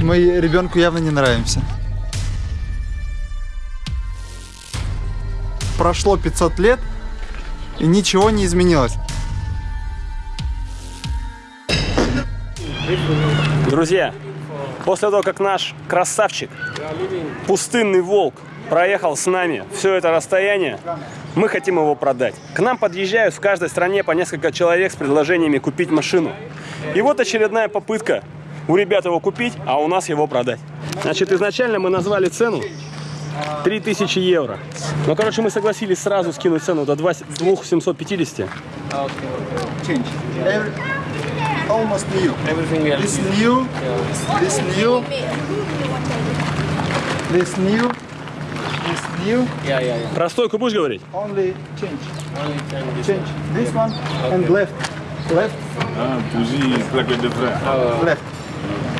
Мы ребенку явно не нравимся. Прошло 500 лет, и ничего не изменилось. Друзья, после того, как наш красавчик, пустынный волк, проехал с нами все это расстояние, мы хотим его продать. К нам подъезжают в каждой стране по несколько человек с предложениями купить машину. И вот очередная попытка у ребят его купить, а у нас его продать. Значит, изначально мы назвали цену 3000 евро. Ну, короче, мы согласились сразу скинуть цену до 2750. Change. Every, almost new. Everything else. This new, this new, this new, this new. Yeah, yeah, yeah. Про стойку будешь говорить? Only change. Only this Change this one and left, left, Ah, bougie is like a different. left.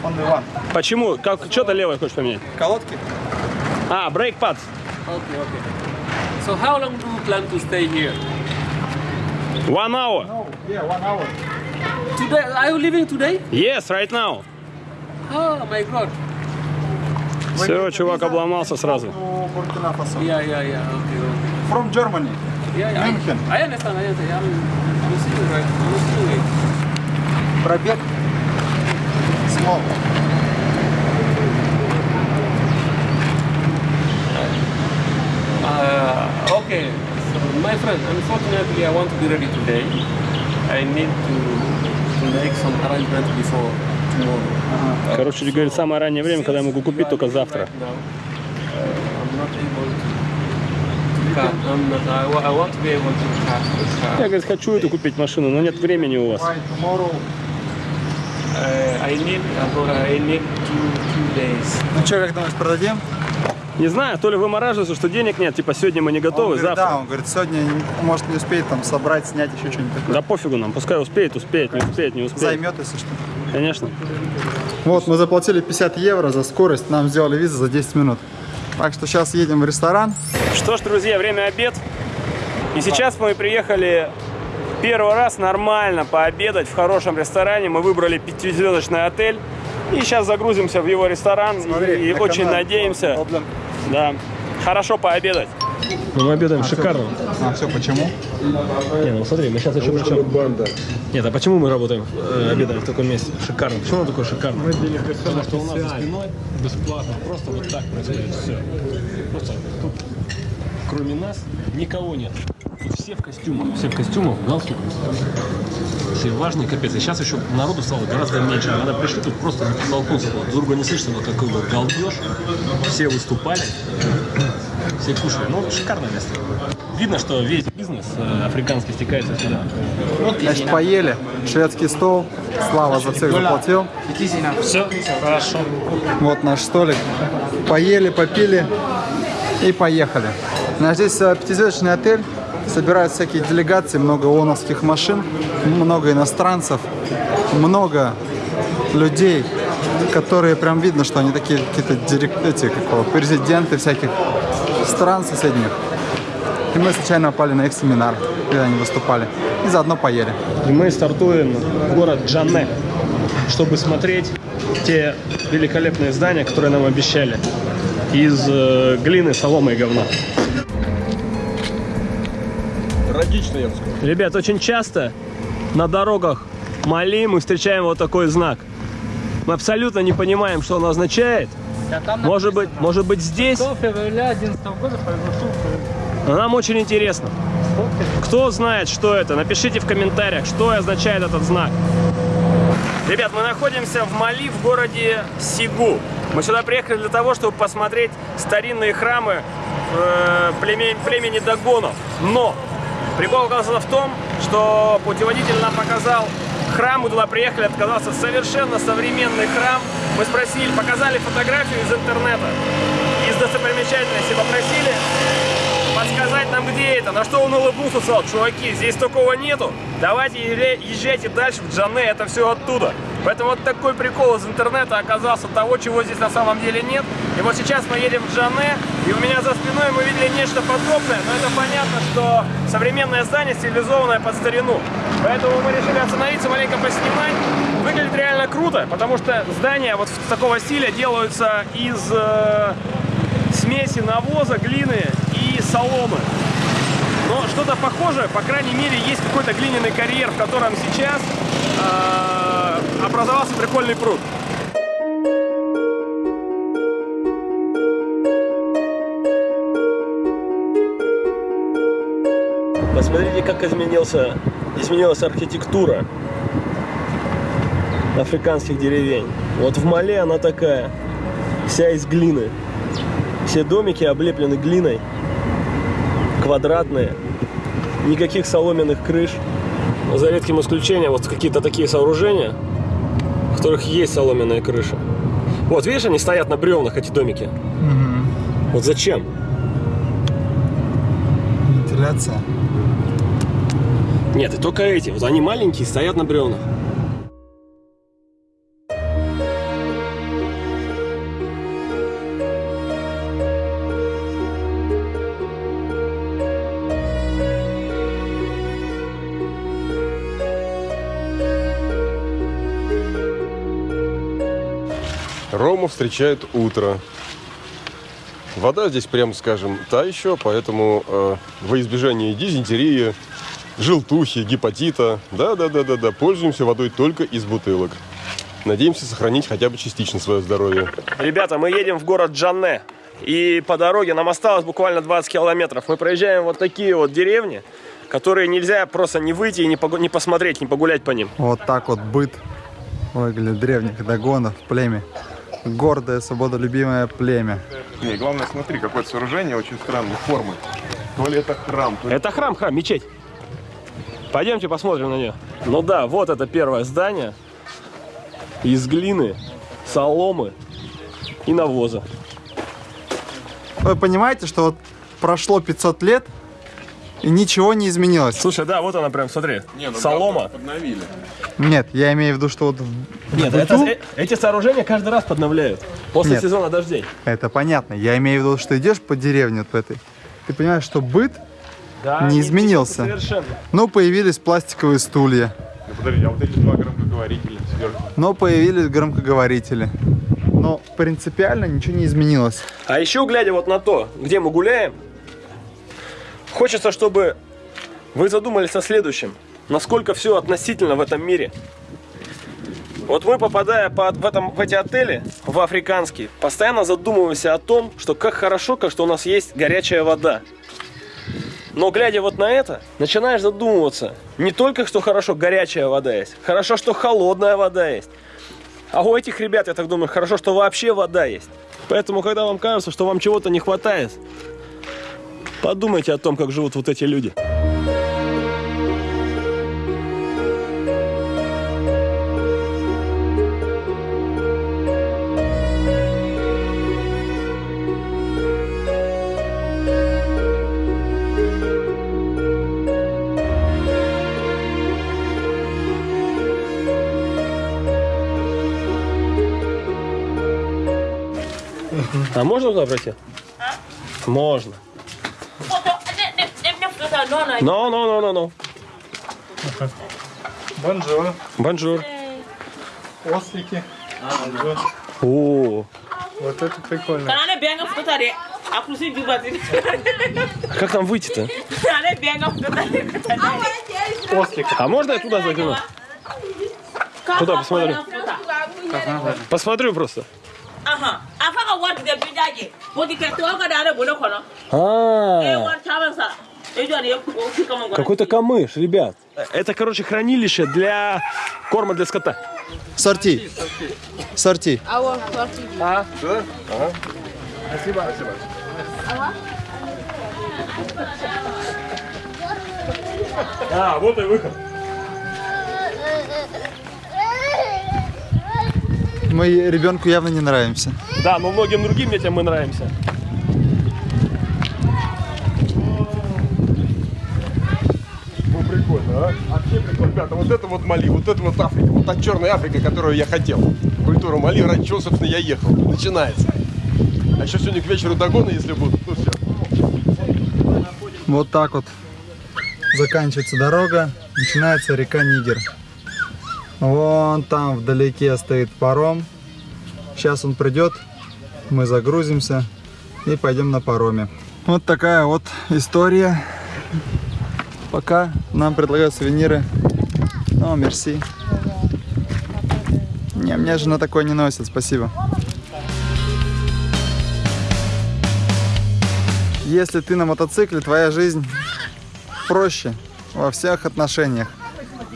Only one. Почему? Как, что-то левое хочешь поменять? Колодки? А, брейк pads. Okay, okay. So how long do you plan to stay here? One hour. No, yeah, one hour. Today? Are you leaving today? Yes, right now. Oh my God. Все, чувак обломался сразу. Yeah, yeah, yeah. Okay, okay. From Germany. Yeah, yeah. München. I, I understand. I understand. I'm, I'm seeing right. I'm seeing it. Пробег. Small. Uh, okay. So my friend, unfortunately, I want to be ready today. I need to, to make some arrangement before tomorrow. Короче, говорит, самое раннее время, когда я могу купить, только завтра. Uh. Я, говорит, хочу эту купить машину, но нет времени у вас. Uh, I need about I need two two days. Ну что, как думаешь, продадим? Не знаю, то ли вымораживается, что денег нет, типа сегодня мы не готовы, он говорит, завтра. Да, он говорит, сегодня может не успеет там собрать, снять еще что-нибудь такое. Да пофигу нам, пускай успеет, успеет, не успеет, не успеет. Займет, если что. Конечно. Вот, мы заплатили 50 евро за скорость, нам сделали визу за 10 минут. Так что сейчас едем в ресторан. Что ж, друзья, время обед. И сейчас мы приехали первый раз нормально пообедать в хорошем ресторане. Мы выбрали пятизвездочный отель. И сейчас загрузимся в его ресторан. и и на очень канал. надеемся, да, хорошо пообедать. Мы обедаем шикарно. А все почему? Не, ну смотри, мы сейчас еще причем... Нет, а почему мы работаем, э, обедаем в таком месте? Шикарно. Почему оно такое шикарное? Потому что у нас за спиной бесплатно, просто вот так происходит все. Просто тут, кроме нас, никого нет. Тут все в костюмах, все в костюмах, в галстуках. Все важные, капец. И сейчас еще народу стало гораздо меньше. Когда пришли, тут просто. Вот, друг друга не слышно, но какой был галдеж. Все выступали, все кушали. Ну, шикарное место. Видно, что весь бизнес э, африканский стекается сюда. Значит, поели. Шведский стол. Слава за всех заплатил. Все, хорошо. Вот наш столик. Поели, попили и поехали. На здесь э, пятизвездочный отель. Собирают всякие делегации, много ООНовских машин, много иностранцев, много людей, которые прям видно, что они такие какие-то дирек- эти, как его, президенты всяких стран соседних. И мы случайно попали на их семинар, где они выступали. И заодно поели. И мы стартуем в город Джанне, чтобы смотреть те великолепные здания, которые нам обещали. Из э, глины, соломы и говна. Трагично, я бы сказал. Ребят, очень часто на дорогах Мали мы встречаем вот такой знак. Мы абсолютно не понимаем, что он означает. Может быть, может быть здесь? февраля 2011 года произошел Но нам очень интересно. Кто знает, что это? Напишите в комментариях, что означает этот знак. Ребят, мы находимся в Мали, в городе Сигу. Мы сюда приехали для того, чтобы посмотреть старинные храмы э, племе- племени Дагонов. Но прикол оказался в том, что путеводитель нам показал храм, мы туда приехали, отказался совершенно современный храм. Мы спросили, показали фотографию из интернета, из достопримечательности, попросили подсказать нам, где это. На что он улыбнулся, сказал, чуваки, здесь такого нету. Давайте езжай- езжайте дальше в Джане, это все оттуда. Поэтому вот такой прикол из интернета оказался того, чего здесь на самом деле нет. И вот сейчас мы едем в Джане, и у меня за спиной мы видели нечто подобное, но это понятно, что современное здание стилизованное под старину. Поэтому мы решили остановиться, маленько поснимать. Выглядит реально круто, потому что здания вот такого стиля делаются из э, смеси навоза, глины и соломы. Но что-то похожее, по крайней мере, есть какой-то глиняный карьер, в котором сейчас э, образовался прикольный пруд. Посмотрите, как изменился, изменилась архитектура африканских деревень. Вот в Мале она такая, вся из глины. Все домики облеплены глиной, квадратные, никаких соломенных крыш. За редким исключением вот какие-то такие сооружения, которых есть соломенная крыша. Вот видишь, они стоят на бревнах, эти домики. Вот зачем? Вентиляция. Нет, и только эти. Вот они маленькие, стоят на бревнах. Рому встречает утро. Вода здесь, прям скажем, та еще, поэтому э, во избежание дизентерии, желтухи, гепатита, да-да-да-да-да, пользуемся водой только из бутылок. Надеемся сохранить хотя бы частично свое здоровье. Ребята, мы едем в город Джанне. И по дороге нам осталось буквально 20 километров. Мы проезжаем вот такие вот деревни, которые нельзя просто не выйти и не, погу- не посмотреть, не погулять по ним. Вот так вот быт выглядит древних догонов, племя. Гордое, свободолюбимое племя. Не, главное, смотри, какое-то сооружение очень странной формы. То ли это храм, то ли... Это храм, храм, мечеть. Пойдемте посмотрим на нее. Ну да, вот это первое здание. Из глины, соломы и навоза. Вы понимаете, что вот прошло 500 лет, ничего не изменилось? Слушай, да, вот она прям, смотри. Не, ну солома. Подновили. Нет, я имею в виду, что вот в Нет, быту- это- э- эти сооружения каждый раз подновляют. После Нет. сезона дождей. Это понятно. Я имею в виду, что идешь по деревне вот по этой. Ты понимаешь, что быт, Да, Не изменился. Совершенно. но появились пластиковые стулья, Ну подожди, а вот эти два громкоговорителя сверху. но появились громкоговорители. Но принципиально ничего не изменилось. А еще, глядя вот на то, где мы гуляем, хочется, чтобы вы задумались о следующем. Насколько все относительно в этом мире. Вот мы, попадая по- в, этом, в эти отели, в африканские, постоянно задумываемся о том, что как хорошо, как что у нас есть горячая вода. Но глядя вот на это, начинаешь задумываться, не только, что хорошо горячая вода есть, хорошо, что холодная вода есть. А у этих ребят, я так думаю, хорошо, что вообще вода есть. Поэтому, когда вам кажется, что вам чего-то не хватает, подумайте о том, как живут вот эти люди. А можно туда пройти? Можно. No, no, no, no, no. Bonjour. Bonjour. Ослики. О, Вот это прикольно. А как там выйти-то? Ослик. А можно я туда загляну? Куда посмотрю? Посмотрю просто. Ahan, a fa ka wari tigɛ bi jaaje politikɛ tɔgɔ ka da ale bolo kɔnɔ e ye А, wari caman sa o какой-то камыш, ребят. Это, короче, хранилище для корма для скота. Сорти. Сорти. А, вот и выход. Мы ребенку явно не нравимся. Да, но многим другим детям мы нравимся. Ну прикольно, а? Ребята, вот это вот Мали, вот это вот Африка, вот та черная Африка, которую я хотел. Культура Мали, ради чего, собственно, я ехал. Начинается. А еще сегодня к вечеру догоны, если будут. Ну все. Вот так вот заканчивается дорога, начинается река Нигер. Вон там вдалеке стоит паром. Сейчас он придет, мы загрузимся и пойдем на пароме. Вот такая вот история. Пока нам предлагают сувениры. Ну, мерси. Не, мне жена такое не носит, спасибо. Если ты на мотоцикле, твоя жизнь проще во всех отношениях.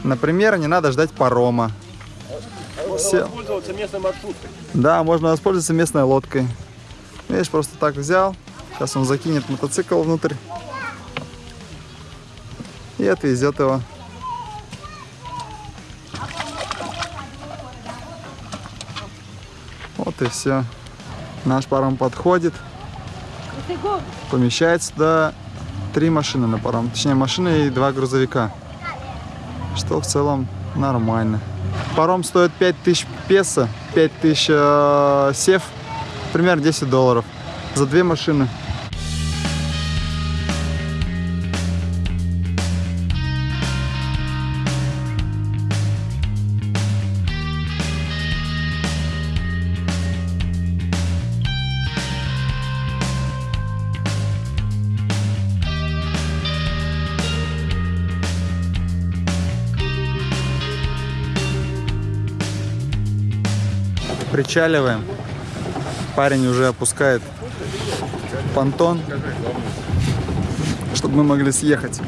Например, не надо ждать парома. Все. Пользоваться местной маршруткой. Да, можно воспользоваться местной лодкой. Видишь, просто так взял. Сейчас он закинет мотоцикл внутрь. И отвезет его. Вот и все. Наш паром подходит. Помещается туда три машины на паром. Точнее, машина и два грузовика. Что в целом нормально. Паром стоит 5000 песо, 5000 э, сев, примерно 10 долларов. За две машины. Причаливаем. Парень уже опускает понтон, чтобы мы могли съехать.